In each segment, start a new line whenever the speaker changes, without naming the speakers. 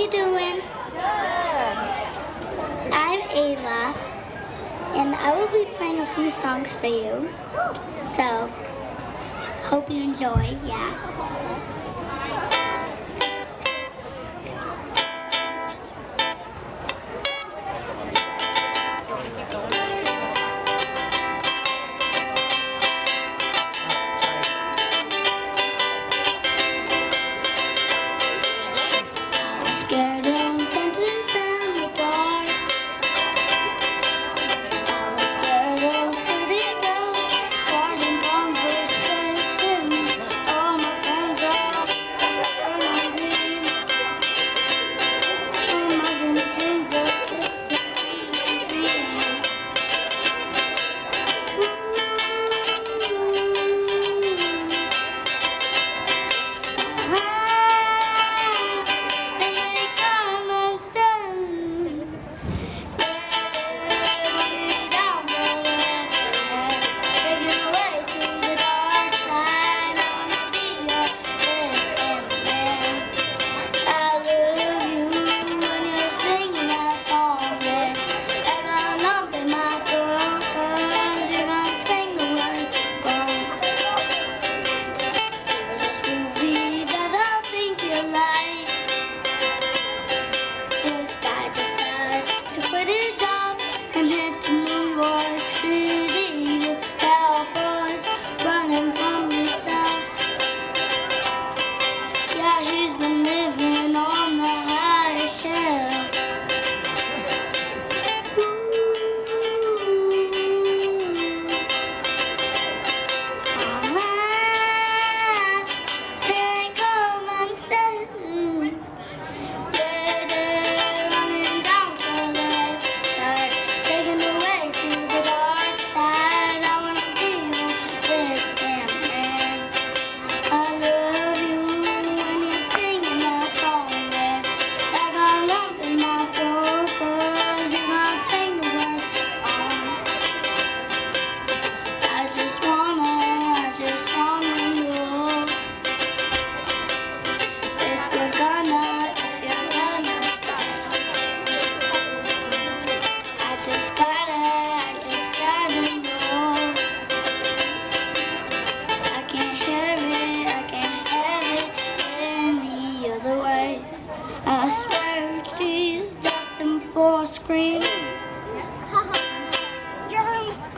you doing?
Good.
I'm Ava, and I will be playing a few songs for you. So, hope you enjoy, yeah.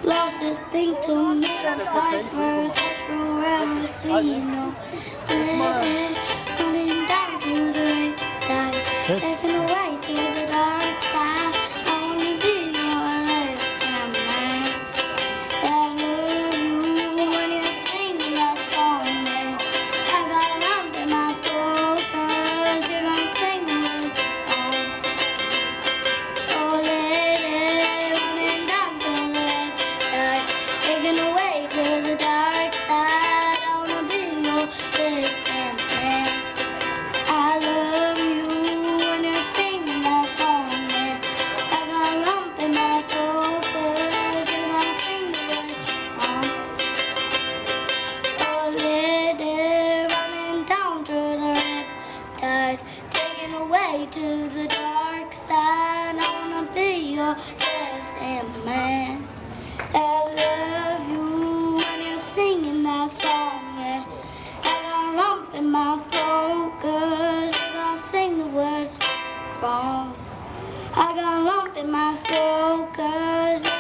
Lost Losses thing to me. a fight for that's forever seen. No, running down to the right side, taken away to the to the dark side. I wanna be your left hand man. I love you when you're singing that song. Yeah. As I lump in my throat, I gotta sing the words wrong. I got a lump in my throat, cause